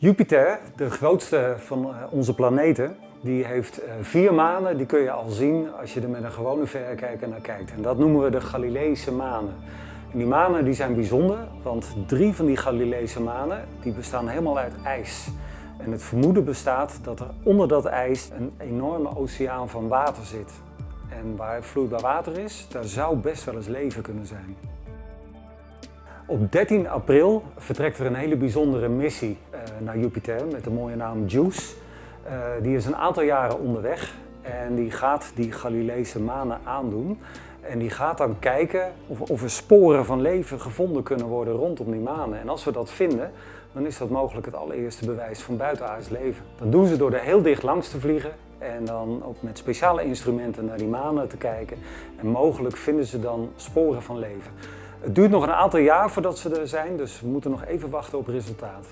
Jupiter, de grootste van eh, onze planeten, die heeft eh, vier manen. Die kun je al zien als je er met een gewone verrekijker naar kijkt. En dat noemen we de Galileese manen. En die manen die zijn bijzonder, want drie van die Galileese manen die bestaan helemaal uit ijs. En het vermoeden bestaat dat er onder dat ijs een enorme oceaan van water zit. En waar vloeibaar water is, daar zou best wel eens leven kunnen zijn. Op 13 april vertrekt er een hele bijzondere missie uh, naar Jupiter met de mooie naam JUICE. Uh, die is een aantal jaren onderweg en die gaat die Galileese manen aandoen. En die gaat dan kijken of, of er sporen van leven gevonden kunnen worden rondom die manen. En als we dat vinden, dan is dat mogelijk het allereerste bewijs van buitenaards leven. Dat doen ze door er heel dicht langs te vliegen en dan ook met speciale instrumenten naar die manen te kijken. En mogelijk vinden ze dan sporen van leven. Het duurt nog een aantal jaar voordat ze er zijn, dus we moeten nog even wachten op resultaat.